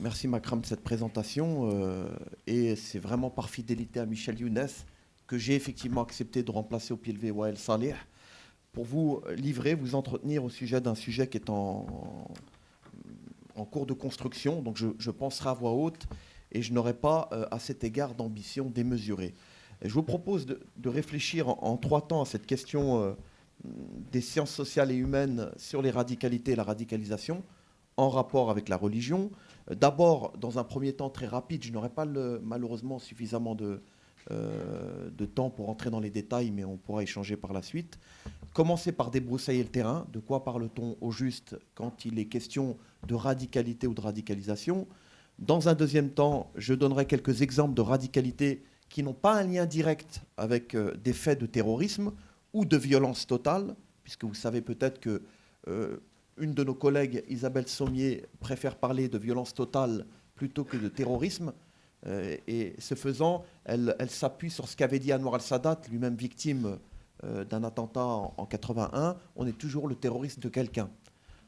Merci Makram de cette présentation. euh, et c'est vraiment par fidélité à Michel Younes que j'ai effectivement accepté de remplacer au pied levé Wael Saleh pour vous livrer, vous entretenir au sujet d'un sujet qui est en, en cours de construction. Donc je, penserai à voix haute et je n'aurai pas euh, à cet égard d'ambition démesurée. Je vous propose de, réfléchir en, en trois temps à cette question euh, des sciences sociales et humaines sur les radicalités et la radicalisation en rapport avec la religion. D'abord, dans un premier temps très rapide, je n'aurai pas malheureusement suffisamment de, euh, de temps pour entrer dans les détails, mais on pourra échanger par la suite. Commencer par débroussailler le terrain. De quoi parle-t-on au juste quand il est question de radicalité ou de radicalisation? Dans un deuxième temps, je donnerai quelques exemples de radicalité qui n'ont pas un lien direct avec euh, des faits de terrorisme ou de violence totale, puisque vous savez peut-être que euh, une de nos collègues, Isabelle Sommier, préfère parler de violence totale plutôt que de terrorisme. Euh, et ce faisant, elle, s'appuie sur ce qu'avait dit Anwar al-Sadat, lui-même victime euh, d'un attentat en, en 81. On est toujours le terroriste de quelqu'un.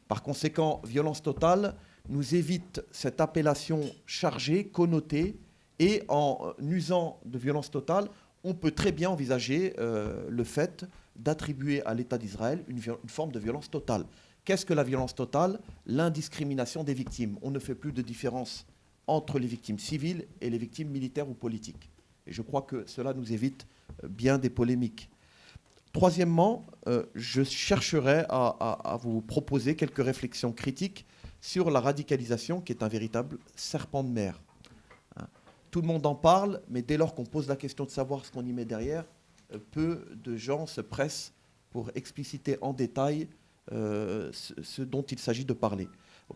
Par conséquent, violence totale nous évite cette appellation chargée, connotée, et en usant de violence totale, on peut très bien envisager euh, le fait d'attribuer à l'État d'Israël une forme de violence totale. Qu'est-ce que la violence totale? L'indiscrimination des victimes. On ne fait plus de différence entre les victimes civiles et les victimes militaires ou politiques. Et je crois que cela nous évite euh, bien des polémiques. Troisièmement, euh, je chercherai à, vous proposer quelques réflexions critiques sur la radicalisation, qui est un véritable serpent de mer. Hein. Tout le monde en parle, mais dès lors qu'on pose la question de savoir ce qu'on y met derrière, euh, peu de gens se pressent pour expliciter en détail ce, ce dont il s'agit de parler.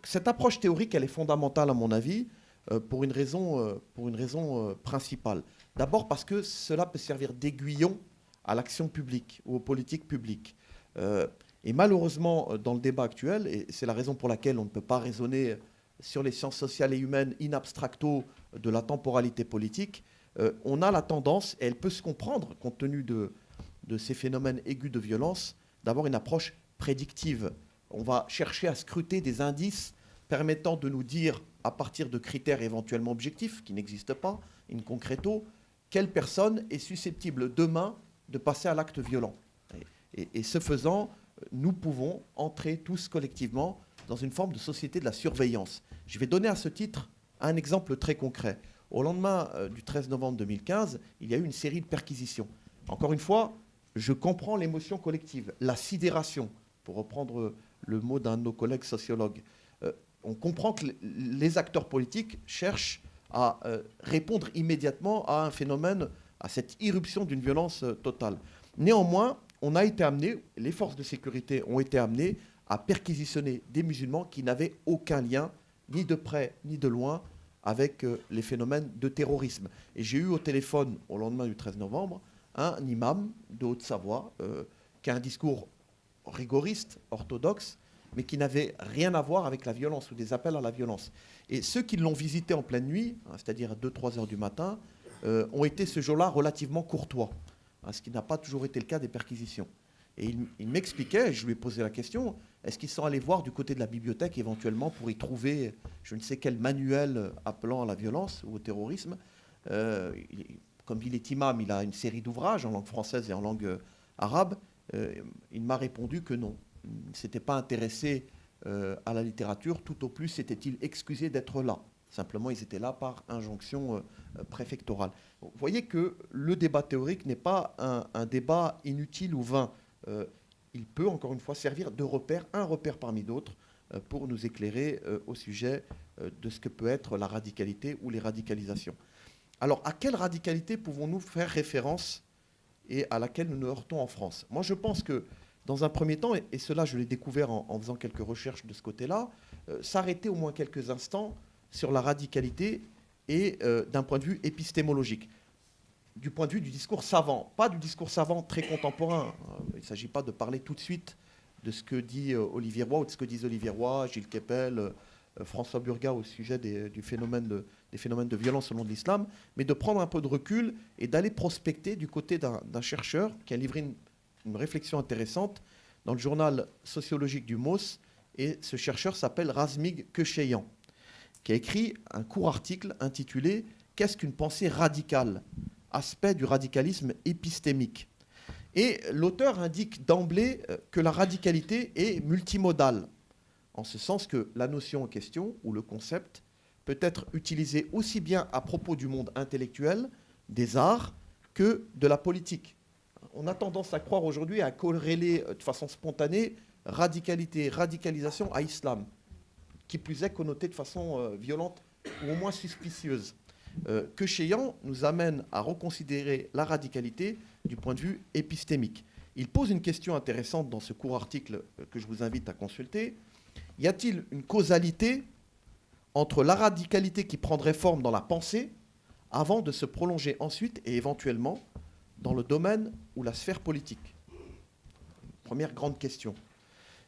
Cette approche théorique, elle est fondamentale à mon avis, euh, pour une raison, euh, pour une raison euh, principale. D'abord parce que cela peut servir d'aiguillon à l'action publique ou aux politiques publiques. Euh, et malheureusement, euh, dans le débat actuel, et c'est la raison pour laquelle on ne peut pas raisonner sur les sciences sociales et humaines in abstracto de la temporalité politique, euh, on a la tendance, et elle peut se comprendre compte tenu de ces phénomènes aigus de violence, d'avoir une approche prédictive. On va chercher à scruter des indices permettant de nous dire, à partir de critères éventuellement objectifs qui n'existent pas, in concreto, quelle personne est susceptible demain de passer à l'acte violent. Et, ce faisant, nous pouvons entrer tous collectivement dans une forme de société de la surveillance. Je vais donner à ce titre un exemple très concret. Au lendemain euh, du 13 novembre 2015, il y a eu une série de perquisitions. Encore une fois, je comprends l'émotion collective, la sidération, pour reprendre le mot d'un de nos collègues sociologues. Euh, on comprend que les acteurs politiques cherchent à euh, répondre immédiatement à un phénomène, à cette irruption d'une violence euh, totale. Néanmoins, on a été amené, les forces de sécurité ont été amenées à perquisitionner des musulmans qui n'avaient aucun lien, ni de près ni de loin, avec les phénomènes de terrorisme. Et j'ai eu au téléphone, au lendemain du 13 novembre, un imam de Haute-Savoie qui a un discours rigoriste, orthodoxe, mais qui n'avait rien à voir avec la violence ou des appels à la violence. Et ceux qui l'ont visité en pleine nuit, hein, c'est-à-dire à 2-3 heures du matin, euh, ont été ce jour-là relativement courtois, hein, ce qui n'a pas toujours été le cas des perquisitions. Et il, m'expliquait, je lui ai posé la question, est-ce qu'ils sont allés voir du côté de la bibliothèque éventuellement pour y trouver je ne sais quel manuel appelant à la violence ou au terrorisme Euh, Comme il est imam, il a une série d'ouvrages en langue française et en langue euh, arabe. Euh, il m'a répondu que non. Il ne s'était pas intéressé euh, à la littérature, tout au plus s'était-il excusé d'être là. Simplement, ils étaient là par injonction euh, préfectorale. Vous voyez que le débat théorique n'est pas un, un débat inutile ou vain. Il peut, encore une fois, servir de repère, un repère parmi d'autres, pour nous éclairer au sujet de ce que peut être la radicalité ou les radicalisations. Alors, à quelle radicalité pouvons-nous faire référence et à laquelle nous nous heurtons en France. Moi, je pense que, dans un premier temps, et, cela je l'ai découvert en, faisant quelques recherches de ce côté-là, euh, s'arrêter au moins quelques instants sur la radicalité et euh, d'un point de vue épistémologique, du point de vue du discours savant, pas du discours savant très contemporain. Euh, il ne s'agit pas de parler tout de suite de ce que dit euh, Olivier Roy ou de ce que disent Olivier Roy, Gilles euh, François Burga au sujet des, phénomènes de violence au nom de l'islam, mais de prendre un peu de recul et d'aller prospecter du côté d'un chercheur qui a livré une, une réflexion intéressante dans le journal sociologique du MOS, et ce chercheur s'appelle Razmig Kecheyan. qui a écrit un court article intitulé Qu'est-ce qu'une pensée radicale? Aspect du radicalisme épistémique. Et l'auteur indique d'emblée euh, que la radicalité est multimodale, en ce sens que la notion en question, ou le concept, peut être utilisé aussi bien à propos du monde intellectuel, des arts, que de la politique. On a tendance à croire aujourd'hui à corréler euh, de façon spontanée radicalité, radicalisation à islam, qui plus est connoté de façon euh, violente ou au moins suspicieuse. Euh, que Cheyan nous amène à reconsidérer la radicalité du point de vue épistémique. Il pose une question intéressante dans ce court article que je vous invite à consulter. Y a-t-il une causalité entre la radicalité qui prendrait forme dans la pensée avant de se prolonger ensuite et éventuellement dans le domaine ou la sphère politique? Première grande question.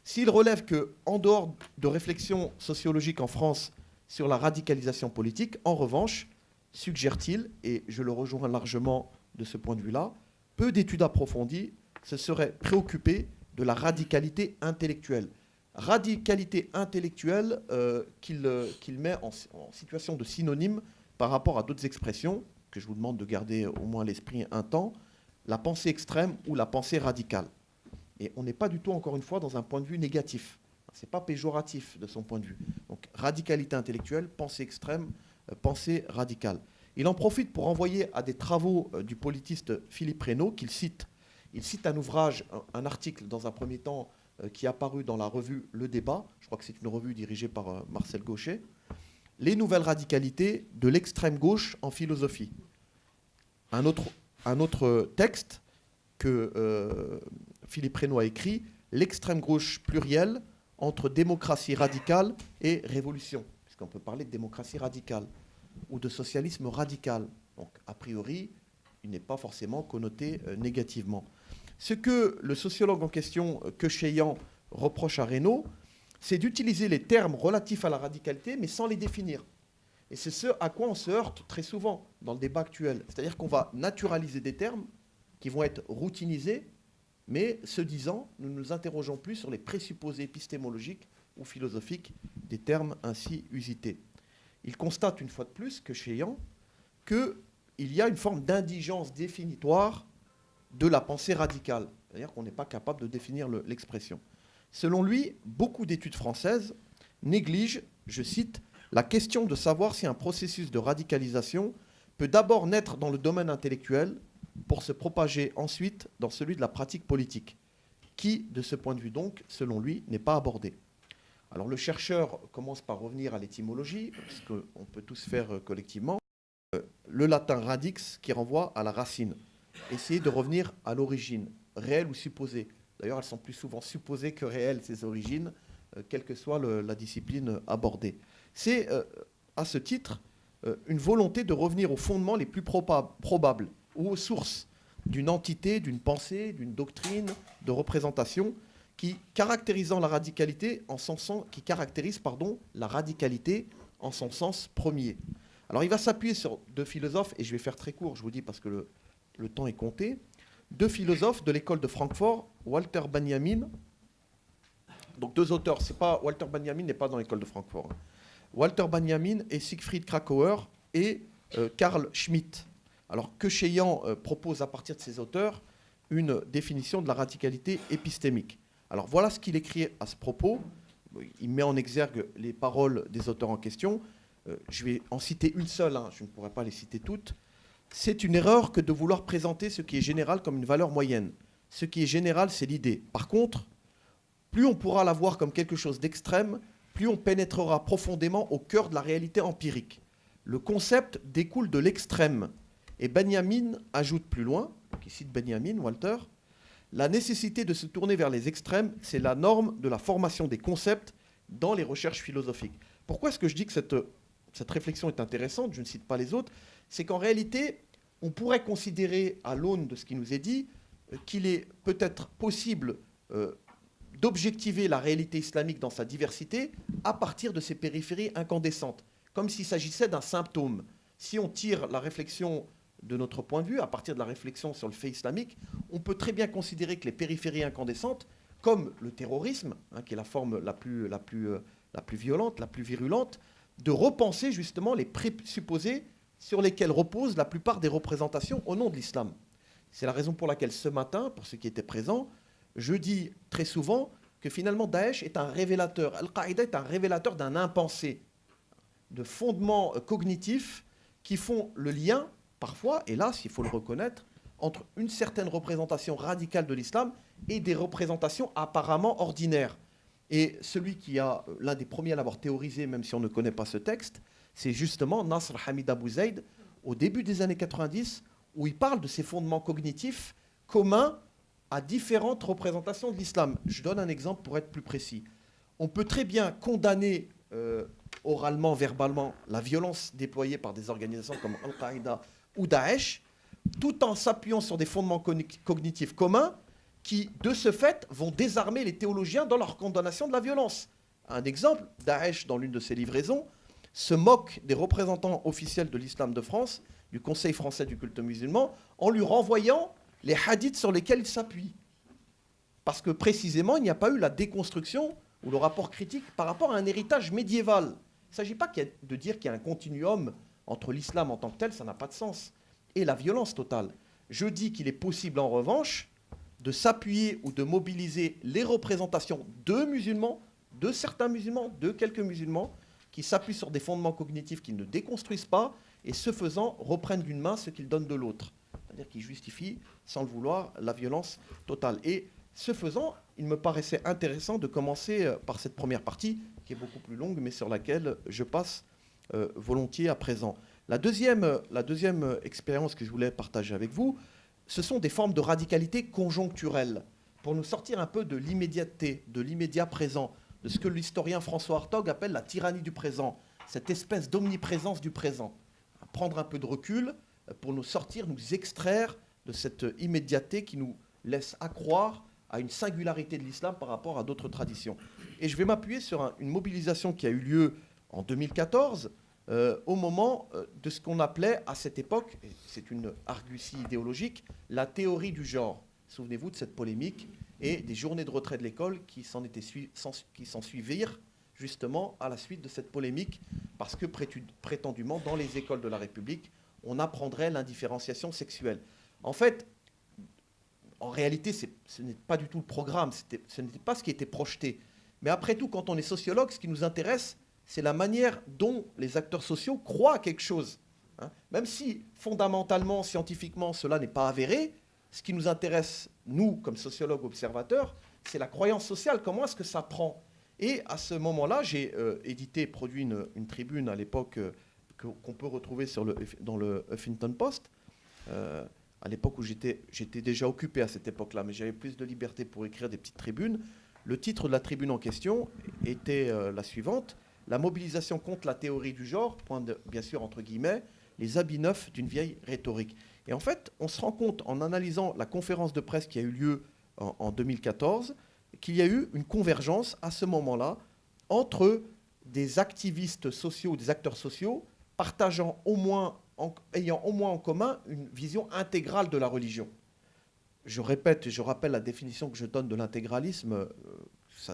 S'il relève que, en dehors de réflexions sociologiques en France sur la radicalisation politique, en revanche, suggère-t-il, et je le rejoins largement de ce point de vue-là, peu d'études approfondies se seraient préoccupées de la radicalité intellectuelle. Radicalité intellectuelle euh, euh, qu'il met en, situation de synonyme par rapport à d'autres expressions, que je vous demande de garder au moins l'esprit un temps, la pensée extrême ou la pensée radicale. Et on n'est pas du tout, encore une fois, dans un point de vue négatif. Ce n'est pas péjoratif de son point de vue. Donc radicalité intellectuelle, pensée extrême, euh, pensée radicale. Il en profite pour envoyer à des travaux du politiste Philippe Reynaud, qu'il cite. Il cite un ouvrage, un, article dans un premier temps qui est apparu dans la revue Le Débat, je crois que c'est une revue dirigée par Marcel Gaucher, Les nouvelles radicalités de l'extrême gauche en philosophie. Un autre, un autre texte que Philippe Reynaud a écrit L'extrême gauche plurielle entre démocratie radicale et révolution, puisqu'on peut parler de démocratie radicale ou de socialisme radical. Donc, a priori, il n'est pas forcément connoté euh, négativement. Ce que le sociologue en question, euh, que Cheyan, reproche à Reynaud, c'est d'utiliser les termes relatifs à la radicalité, mais sans les définir. Et c'est ce à quoi on se heurte très souvent dans le débat actuel. C'est-à-dire qu'on va naturaliser des termes qui vont être routinisés mais ce disant, nous ne nous interrogeons plus sur les présupposés épistémologiques ou philosophiques des termes ainsi usités. Il constate une fois de plus que chez qu'il y a une forme d'indigence définitoire de la pensée radicale, c'est-à-dire qu'on n'est pas capable de définir l'expression. Selon lui, beaucoup d'études françaises négligent, je cite, la question de savoir si un processus de radicalisation peut d'abord naître dans le domaine intellectuel pour se propager ensuite dans celui de la pratique politique, qui, de ce point de vue donc, selon lui, n'est pas abordé. Alors le chercheur commence par revenir à l'étymologie, ce qu'on peut tous faire euh, collectivement. Euh, le latin radix qui renvoie à la racine. Essayer de revenir à l'origine, réelle ou supposée. D'ailleurs, elles sont plus souvent supposées que réelles, ces origines, euh, quelle que soit la discipline abordée. C'est, à ce titre, une volonté de revenir aux fondements les plus probables ou aux sources d'une entité, d'une pensée, d'une doctrine, de représentation qui la radicalité en son sens, qui caractérise pardon, la radicalité en son sens premier. Alors il va s'appuyer sur deux philosophes, et je vais faire très court, je vous dis parce que le, le temps est compté, deux philosophes de l'école de Francfort, Walter Benjamin, donc deux auteurs, c'est pas Walter Benjamin n'est pas dans l'école de Francfort. Walter Benjamin et Siegfried Krakauer et euh, Karl Schmitt. Alors que euh, propose à partir de ses auteurs une définition de la radicalité épistémique. Alors voilà ce qu'il écrit à ce propos. Il met en exergue les paroles des auteurs en question. Euh, je vais en citer une seule, hein. je ne pourrai pas les citer toutes. C'est une erreur que de vouloir présenter ce qui est général comme une valeur moyenne. Ce qui est général, c'est l'idée. Par contre, plus on pourra la voir comme quelque chose d'extrême, plus on pénétrera profondément au cœur de la réalité empirique. Le concept découle de l'extrême, et Benjamin ajoute plus loin, qui cite Benjamin, Walter, la nécessité de se tourner vers les extrêmes, c'est la norme de la formation des concepts dans les recherches philosophiques. Pourquoi est-ce que je dis que cette, cette réflexion est intéressante Je ne cite pas les autres. C'est qu'en réalité, on pourrait considérer, à l'aune de ce qui nous est dit, euh, qu'il est peut-être possible euh, d'objectiver la réalité islamique dans sa diversité à partir de ses périphéries incandescentes, comme s'il s'agissait d'un symptôme. Si on tire la réflexion de notre point de vue, à partir de la réflexion sur le fait islamique, on peut très bien considérer que les périphéries incandescentes, comme le terrorisme, hein, qui est la forme la plus, euh, la plus violente, la plus virulente, de repenser justement les présupposés sur lesquels reposent la plupart des représentations au nom de l'islam. C'est la raison pour laquelle ce matin, pour ceux qui étaient présents, je dis très souvent que finalement Daesh est un révélateur, Al-Qaïda est un révélateur d'un impensé, de fondements cognitifs qui font le lien, parfois, hélas, il faut le reconnaître, entre une certaine représentation radicale de l'islam et des représentations apparemment ordinaires. Et celui qui a, euh, l'un des premiers à l'avoir théorisé, même si on ne connaît pas ce texte, c'est justement Nasr Hamid Abu Zaid, au début des années 90, où il parle de ces fondements cognitifs communs à différentes représentations de l'islam. Je donne un exemple pour être plus précis. On peut très bien condamner euh, oralement, verbalement, la violence déployée par des organisations comme Al-Qaïda ou Daesh, tout en s'appuyant sur des fondements cognitifs communs qui, de ce fait, vont désarmer les théologiens dans leur condamnation de la violence. Un exemple, Daesh, dans l'une de ses livraisons, se moque des représentants officiels de l'islam de France, du Conseil français du culte musulman, en lui renvoyant les hadiths sur lesquels il s'appuie. Parce que précisément, il n'y a pas eu la déconstruction ou le rapport critique par rapport à un héritage médiéval. Il ne s'agit pas de dire qu'il y a un continuum entre l'islam en tant que tel, ça n'a pas de sens et la violence totale. Je dis qu'il est possible en revanche de s'appuyer ou de mobiliser les représentations de musulmans, de certains musulmans, de quelques musulmans, qui s'appuient sur des fondements cognitifs qu'ils ne déconstruisent pas et ce faisant reprennent d'une main ce qu'ils donnent de l'autre. C'est-à-dire qu'ils justifient, sans le vouloir, la violence totale. Et ce faisant, il me paraissait intéressant de commencer euh, par cette première partie, qui est beaucoup plus longue, mais sur laquelle je passe euh, volontiers à présent. La deuxième, la deuxième expérience que je voulais partager avec vous, ce sont des formes de radicalité conjoncturelle, pour nous sortir un peu de l'immédiateté, de l'immédiat présent, de ce que l'historien François Hartog appelle la tyrannie du présent, cette espèce d'omniprésence du présent. Prendre un peu de recul pour nous sortir, nous extraire de cette immédiateté qui nous laisse accroire à une singularité de l'islam par rapport à d'autres traditions. Et je vais m'appuyer sur une mobilisation qui a eu lieu en 2014, euh, au moment euh, de ce qu'on appelait à cette époque, c'est une argutie idéologique, la théorie du genre. Souvenez-vous de cette polémique et des journées de retrait de l'école qui s'en suivirent justement à la suite de cette polémique, parce que prétendument, dans les écoles de la République, on apprendrait l'indifférenciation sexuelle. En fait, en réalité, ce n'est pas du tout le programme, ce n'était pas ce qui était projeté. Mais après tout, quand on est sociologue, ce qui nous intéresse, c'est la manière dont les acteurs sociaux croient à quelque chose. Hein. Même si fondamentalement, scientifiquement, cela n'est pas avéré, ce qui nous intéresse, nous, comme sociologues observateurs, c'est la croyance sociale. Comment est-ce que ça prend Et à ce moment-là, j'ai euh, édité, produit une, tribune à l'époque euh, qu'on peut retrouver dans le Huffington Post. Euh, à l'époque où j'étais déjà occupé à cette époque-là, mais j'avais plus de liberté pour écrire des petites tribunes. Le titre de la tribune en question était la suivante la mobilisation contre la théorie du genre, point bien sûr entre guillemets, les habits neufs d'une vieille rhétorique. Et en fait, on se rend compte en analysant la conférence de presse qui a eu lieu en, 2014 qu'il y a eu une convergence à ce moment-là entre des activistes sociaux, des acteurs sociaux, partageant au moins, ayant au moins en commun une vision intégrale de la religion. Je répète et je rappelle la définition que je donne de l'intégralisme, euh,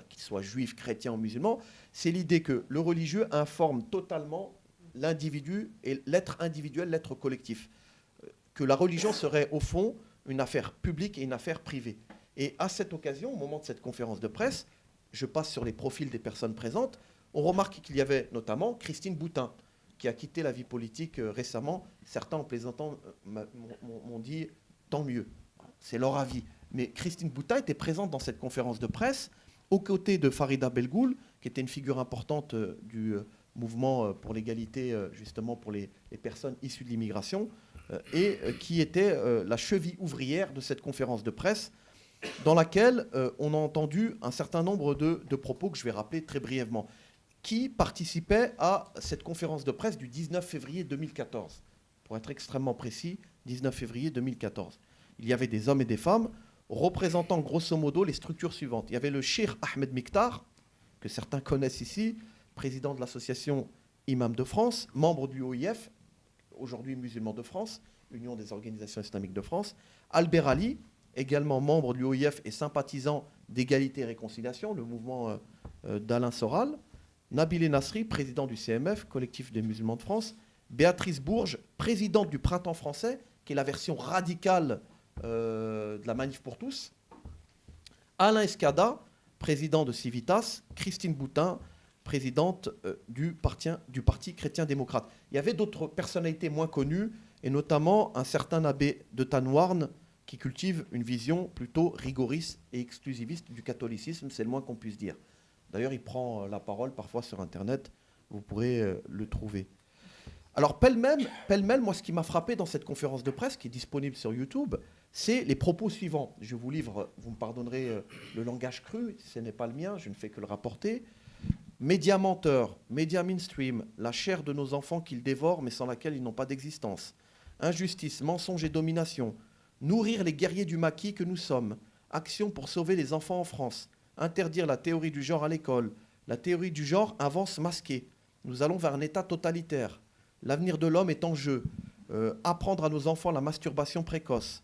qu'il soit juif, chrétien ou musulman, c'est l'idée que le religieux informe totalement l'individu et l'être individuel, l'être collectif. Euh, que la religion serait au fond une affaire publique et une affaire privée. Et à cette occasion, au moment de cette conférence de presse, je passe sur les profils des personnes présentes, on remarque qu'il y avait notamment Christine Boutin, qui a quitté la vie politique euh, récemment. Certains, en plaisantant, euh, m'ont dit tant mieux. C'est leur avis. Mais Christine Boutin était présente dans cette conférence de presse aux côtés de Farida Belgoul, qui était une figure importante euh, du euh, mouvement euh, pour l'égalité, justement pour les, personnes issues de l'immigration, et qui était la cheville ouvrière de cette conférence de presse, dans laquelle on a entendu un certain nombre de, de, propos que je vais rappeler très brièvement, qui participaient à cette conférence de presse du 19 février 2014. Pour être extrêmement précis, 19 février 2014. Il y avait des hommes et des femmes représentant grosso modo les structures suivantes. Il y avait le Sheikh Ahmed Miktar, que certains connaissent ici, président de l'association Imam de France, membre du OIF, aujourd'hui musulman de France, Union des organisations islamiques de France, Albert Ali, également membre du OIF et sympathisant d'égalité et réconciliation, le mouvement euh, euh, d'Alain Soral. Nabil Nasri, président du CMF, collectif des musulmans de France, Béatrice Bourges, présidente du Printemps français, qui est la version radicale de la Manif pour tous, Alain Escada, président de Civitas, Christine Boutin, présidente euh, du, parti, chrétien-démocrate. Il y avait d'autres personnalités moins connues, et notamment un certain abbé de Tanouarn, qui cultive une vision plutôt rigoriste et exclusiviste du catholicisme, c'est le moins qu'on puisse dire. D'ailleurs, il prend euh, la parole parfois sur Internet, vous pourrez euh, le trouver. Alors, pêle-mêle, pêle moi, ce qui m'a frappé dans cette conférence de presse, qui est disponible sur YouTube, c'est les propos suivants. Je vous livre, vous me pardonnerez euh, le langage cru, ce n'est pas le mien, je ne fais que le rapporter. Média menteur, média mainstream, la chair de nos enfants qu'ils dévorent mais sans laquelle ils n'ont pas d'existence. Injustice, mensonge et domination. Nourrir les guerriers du maquis que nous sommes. Action pour sauver les enfants en France. Interdire la théorie du genre à l'école. La théorie du genre avance masquée. Nous allons vers un État totalitaire. L'avenir de l'homme est en jeu. Euh, apprendre à nos enfants la masturbation précoce.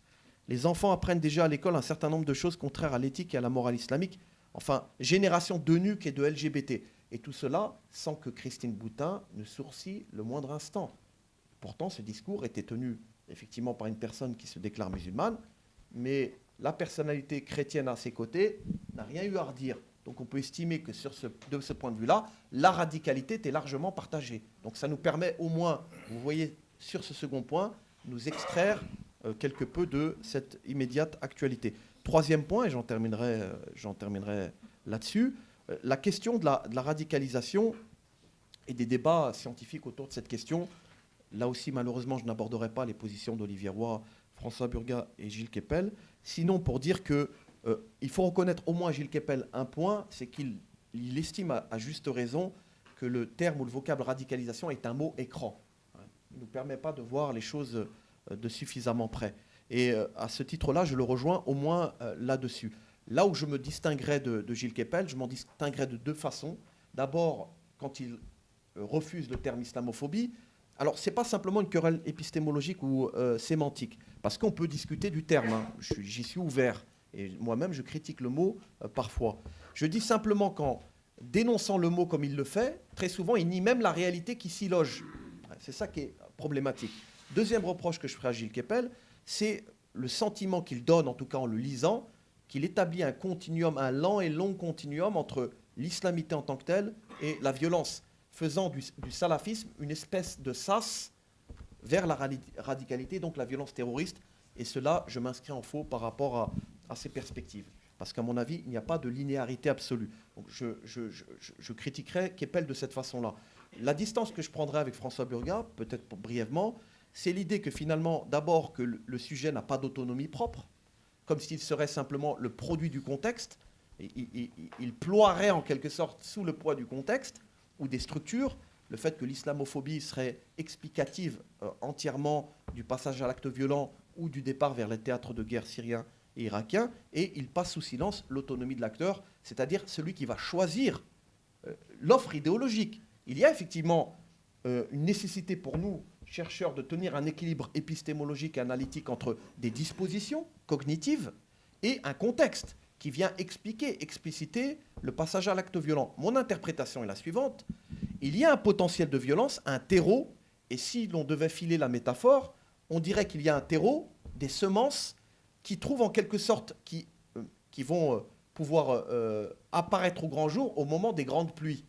Les enfants apprennent déjà à l'école un certain nombre de choses contraires à l'éthique et à la morale islamique. Enfin, génération de nuques et de LGBT. Et tout cela sans que Christine Boutin ne sourcille le moindre instant. Pourtant, ce discours était tenu effectivement par une personne qui se déclare musulmane, mais la personnalité chrétienne à ses côtés n'a rien eu à redire. Donc on peut estimer que sur ce, de ce point de vue-là, la radicalité était largement partagée. Donc ça nous permet au moins, vous voyez sur ce second point, nous extraire quelque peu de cette immédiate actualité. Troisième point, et j'en terminerai, euh, terminerai là-dessus, euh, la question de la, radicalisation et des débats scientifiques autour de cette question. Là aussi, malheureusement, je n'aborderai pas les positions d'Olivier Roy, François Burga et Gilles Kepel. Sinon, pour dire que euh, il faut reconnaître au moins à Gilles Kepel un point, c'est qu'il estime à, juste raison que le terme ou le vocable radicalisation est un mot écran. Il ne nous permet pas de voir les choses euh, de suffisamment près. Et euh, à ce titre-là, je le rejoins au moins là-dessus. Là où je me distinguerais de, Gilles Kepel, je m'en distinguerais de deux façons. D'abord, quand il refuse le terme islamophobie, alors, ce n'est pas simplement une querelle épistémologique ou sémantique, parce qu'on peut discuter du terme. Hein. J'y suis ouvert. Et moi-même, je critique le mot euh, parfois. Je dis simplement qu'en dénonçant le mot comme il le fait, très souvent, il nie même la réalité qui s'y loge. C'est ça qui est problématique. Deuxième reproche que je ferai à Gilles Kepel, c'est le sentiment qu'il donne, en tout cas en le lisant, qu'il établit un continuum, un lent et long continuum entre l'islamité en tant que telle et la violence, faisant du, salafisme une espèce de sas vers la radicalité, donc la violence terroriste. Et cela, je m'inscris en faux par rapport à, à ces perspectives. Parce qu'à mon avis, il n'y a pas de linéarité absolue. Je critiquerai Keppel de cette façon-là. La distance que je prendrai avec François Burga, peut-être brièvement, c'est l'idée que finalement, d'abord, que le, sujet n'a pas d'autonomie propre, comme s'il serait simplement le produit du contexte. Et, il, ploierait en quelque sorte sous le poids du contexte ou des structures. Le fait que l'islamophobie serait explicative euh, entièrement du passage à l'acte violent ou du départ vers les théâtres de guerre syriens irakien, et il passe sous silence l'autonomie de l'acteur, c'est-à-dire celui qui va choisir euh, l'offre idéologique. Il y a effectivement euh, une nécessité pour nous, chercheurs, de tenir un équilibre épistémologique et analytique entre des dispositions cognitives et un contexte qui vient expliquer, expliciter le passage à l'acte violent. Mon interprétation est la suivante. Il y a un potentiel de violence, un terreau, et si l'on devait filer la métaphore, on dirait qu'il y a un terreau, des semences qui trouvent en quelque sorte, qui, euh, vont euh, pouvoir euh, apparaître au grand jour au moment des grandes pluies.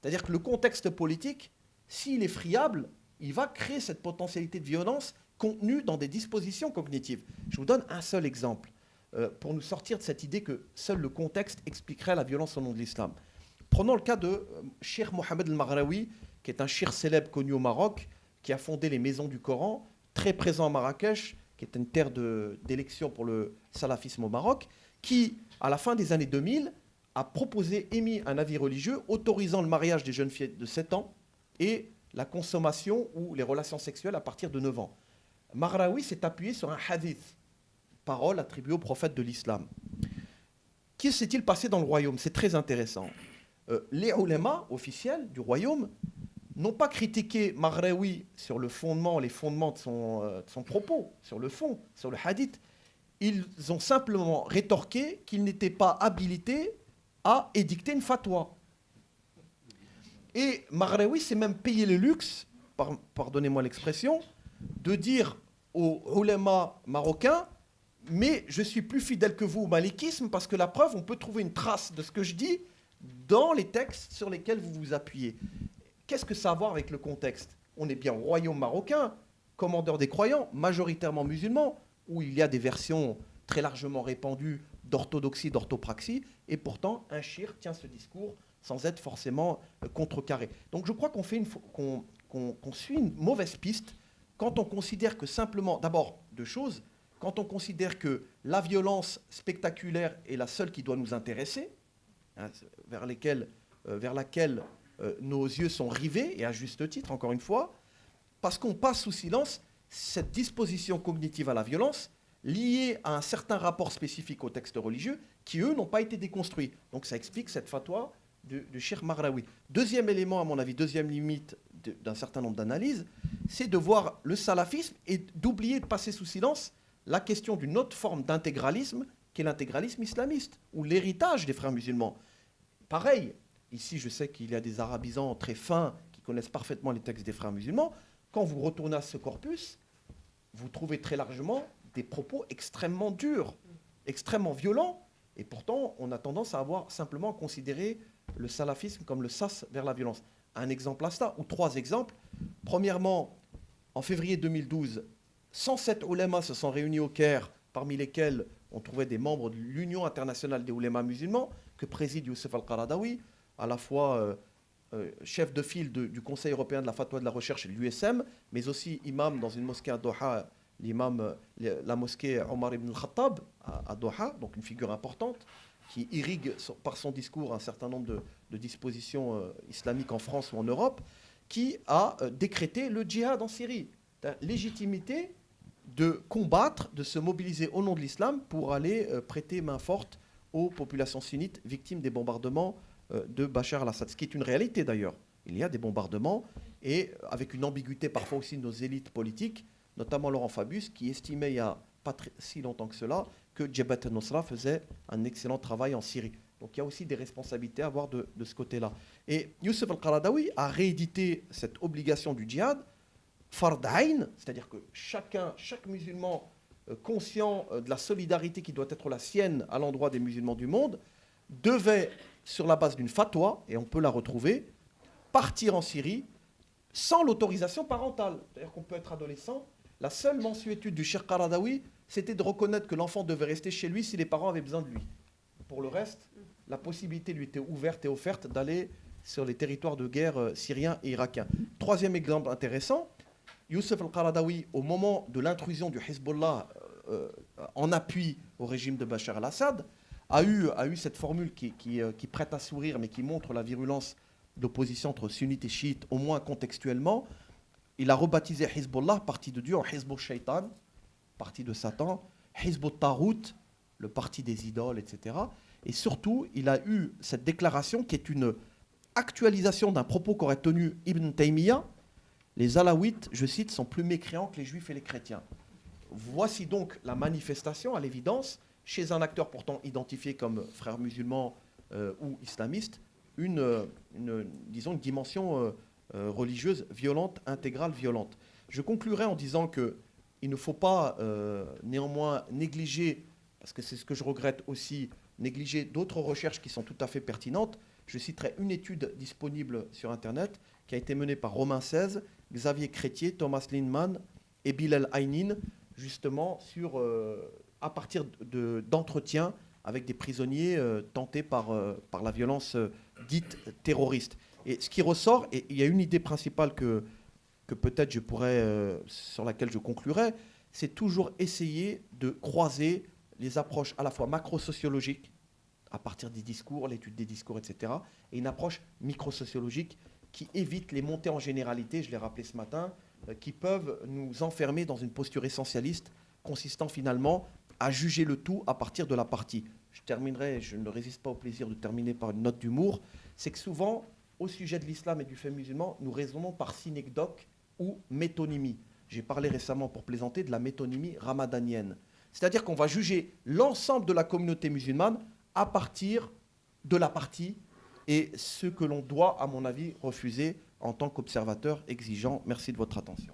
C'est-à-dire que le contexte politique, s'il est friable, il va créer cette potentialité de violence contenue dans des dispositions cognitives. Je vous donne un seul exemple pour nous sortir de cette idée que seul le contexte expliquerait la violence au nom de l'islam. Prenons le cas de Shir Mohamed el-Maghraoui, qui est un shir célèbre connu au Maroc, qui a fondé les maisons du Coran, très présent à Marrakech, qui est une terre d'élection pour le salafisme au Maroc, qui, à la fin des années 2000, a proposé, émis un avis religieux autorisant le mariage des jeunes filles de 7 ans et la consommation ou les relations sexuelles à partir de 9 ans. Marraoui s'est appuyé sur un hadith, parole attribuée au prophète de l'islam. Qui s'est-il passé dans le royaume? C'est très intéressant. Euh, les ulémas officiels du royaume n'ont pas critiqué Maghraoui sur le fondement, les fondements de son, euh, de son, propos, sur le fond, sur le hadith. Ils ont simplement rétorqué qu'il n'était pas habilité à édicter une fatwa. Et Maghraoui s'est même payé le luxe, pardonnez-moi l'expression, de dire aux ulama marocains mais je suis plus fidèle que vous au malikisme parce que la preuve, on peut trouver une trace de ce que je dis dans les textes sur lesquels vous vous appuyez. Qu'est-ce que ça a à voir avec le contexte? On est bien au royaume marocain, commandeur des croyants, majoritairement musulmans, où il y a des versions très largement répandues d'orthodoxie, d'orthopraxie, et pourtant un shir tient ce discours sans être forcément euh, contrecarré. Donc je crois qu'on suit une mauvaise piste quand on considère que simplement, d'abord, deux choses, quand on considère que la violence spectaculaire est la seule qui doit nous intéresser, hein, euh, vers laquelle euh, nos yeux sont rivés, et à juste titre, encore une fois, parce qu'on passe sous silence cette disposition cognitive à la violence liée à un certain rapport spécifique aux textes religieux qui, eux, n'ont pas été déconstruits. Donc ça explique cette fatwa de, de Sheikh Marraoui. Deuxième élément, à mon avis, deuxième limite d'un certain nombre d'analyses, c'est de voir le salafisme et d'oublier de passer sous silence la question d'une autre forme d'intégralisme qui est l'intégralisme islamiste, ou l'héritage des frères musulmans. Pareil, ici je sais qu'il y a des arabisants très fins qui connaissent parfaitement les textes des frères musulmans. Quand vous retournez à ce corpus, vous trouvez très largement des propos extrêmement durs, extrêmement violents, et pourtant on a tendance à avoir simplement considéré le salafisme comme le sas vers la violence. Un exemple à ça, ou trois exemples. Premièrement, en février 2012, 107 oulémas se sont réunis au Caire, parmi lesquels on trouvait des membres de l'Union internationale des oulémas musulmans, que préside Youssef Al-Qaradawi, à la fois euh, euh, chef de file du Conseil européen de la fatwa de la recherche l'USM, mais aussi imam dans une mosquée à Doha, l'imam, euh, la mosquée Omar ibn al-Khattab à, Doha, donc une figure importante, qui irrigue par son discours un certain nombre de, dispositions islamiques en France ou en Europe, qui a décrété le djihad en Syrie. Légitimité de combattre, de se mobiliser au nom de l'islam pour aller euh, prêter main forte aux populations sunnites victimes des bombardements euh, de Bachar al-Assad, ce qui est une réalité d'ailleurs. Il y a des bombardements et euh, avec une ambiguïté parfois aussi de nos élites politiques, notamment Laurent Fabius, qui estimait il y a pas si longtemps que cela que Jabhat al-Nusra faisait un excellent travail en Syrie. Donc il y a aussi des responsabilités à avoir de, ce côté-là. Et Youssef al-Qaradawi a réédité cette obligation du djihad fardain, c'est-à-dire que chacun, chaque musulman euh, conscient euh, de la solidarité qui doit être la sienne à l'endroit des musulmans du monde, devait, sur la base d'une fatwa, et on peut la retrouver, partir en Syrie sans l'autorisation parentale. C'est-à-dire qu'on peut être adolescent. La seule mensuétude du Cheikh Qaradawi, c'était de reconnaître que l'enfant devait rester chez lui si les parents avaient besoin de lui. Pour le reste, la possibilité lui était ouverte et offerte d'aller sur les territoires de guerre euh, syriens et irakiens. Troisième exemple intéressant, Youssef al-Qaradawi, au moment de l'intrusion du Hezbollah euh, euh, en appui au régime de Bachar al-Assad, a eu, cette formule qui, prête à sourire, mais qui montre la virulence d'opposition entre sunnites et chiites, au moins contextuellement. Il a rebaptisé Hezbollah, parti de Dieu, en Hezbollah Shaitan, parti de Satan, Hezbollah Tarout, le parti des idoles, etc. Et surtout, il a eu cette déclaration qui est une actualisation d'un propos qu'aurait tenu Ibn Taymiyyah les Alaouites, je cite, sont plus mécréants que les Juifs et les chrétiens. Voici donc la manifestation, à l'évidence, chez un acteur pourtant identifié comme frère musulman euh, ou islamiste, une, disons, une dimension euh, euh, religieuse violente, intégrale, violente. Je conclurai en disant que il ne faut pas néanmoins négliger, parce que c'est ce que je regrette aussi, négliger d'autres recherches qui sont tout à fait pertinentes. Je citerai une étude disponible sur Internet qui a été menée par Romain XVI Xavier Crétier, Thomas Lindman et Bilal Aynin, justement sur, euh, à partir d'entretiens avec des prisonniers euh, tentés par, euh, par la violence dite terroriste. Et ce qui ressort, et il y a une idée principale que, que peut-être je pourrais, sur laquelle je conclurai, c'est toujours essayer de croiser les approches à la fois macro-sociologiques, à partir des discours, l'étude des discours, etc., et une approche micro-sociologique qui évitent les montées en généralité, je l'ai rappelé ce matin, euh, qui peuvent nous enfermer dans une posture essentialiste consistant finalement à juger le tout à partir de la partie. Je terminerai, je ne résiste pas au plaisir de terminer par une note d'humour, c'est que souvent, au sujet de l'islam et du fait musulman, nous raisonnons par synecdoque ou métonymie. J'ai parlé récemment, pour plaisanter, de la métonymie ramadanienne. C'est-à-dire qu'on va juger l'ensemble de la communauté musulmane à partir de la partie et ce que l'on doit, à mon avis, refuser en tant qu'observateur exigeant. Merci de votre attention.